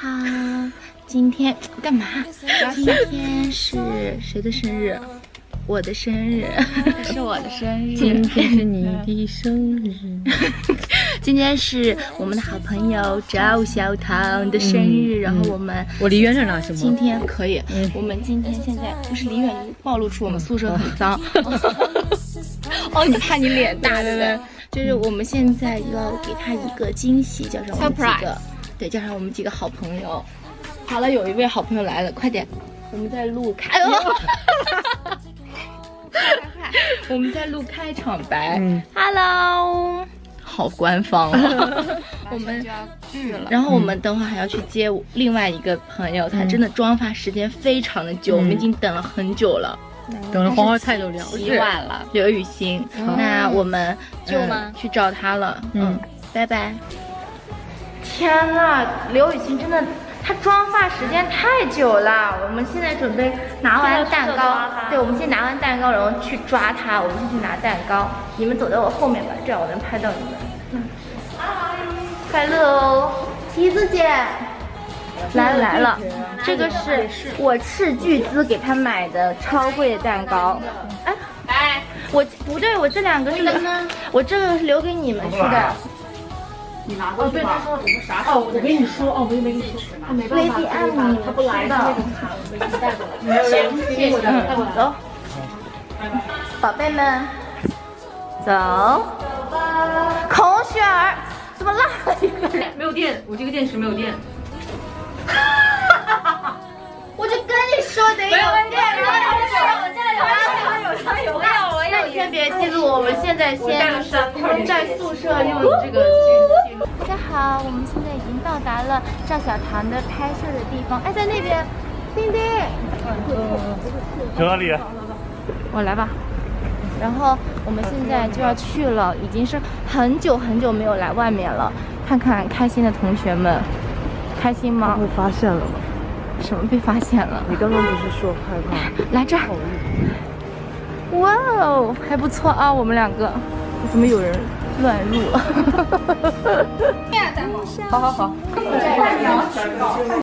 好，今天干嘛？今天是谁的生日？我的生日，是我的生日。今天是你的生日，今天是我们的好朋友赵小棠的生日。然后我们，我离远点拿行吗？今天可以。我们今天现在不是离远暴露出我们宿舍很脏。哦，你怕你脸大对不对？就是我们现在要给他一个惊喜，叫上我们几个，对，叫上我们几个好朋友。好了，有一位好朋友来了，快点，我们在录开。我们在录开场白。嗯，Hello，好官方啊。我们就要去了，然后我们等会还要去接另外一个朋友，他真的妆发时间非常的久，我们已经等了很久了，等了黄花菜都凉了洗碗了。刘雨欣，那我们就去找他了。嗯，拜拜。天呐，刘雨欣真的。她妆发时间太久了，我们现在准备拿完蛋糕，对，我们先拿完蛋糕，然后去抓她。我们先去拿蛋糕，你们走在我后面吧，这样我能拍到你们。嗯，快乐哦，提子姐，来了来了，这个是我斥巨资给他买的超贵的蛋糕。哎，来，我不对，我这两个是，我这个是留给你们吃的。你拿过去吧。哦，我跟你说，哦，我也没跟你说，他没办法，他不来的。行，谢谢。走，宝贝们，走。孔雪儿，怎么落了一个？没有电，我这个电池没有电。我就跟你说得有电。有有有，有有有，我有我有。先别记录，我们现在先在宿舍用这个。大家好，我们现在已经到达了赵小棠的拍摄的地方。哎，在那边，丁丁。去哪里？我来吧。然后我们现在就要去了，已经是很久很久没有来外面了。看看开心的同学们，开心吗？被发现了吗？什么被发现了？你刚刚不是说害怕？来这儿。哇哦，还不错啊，我们两个。怎么有人？乱入，好好好。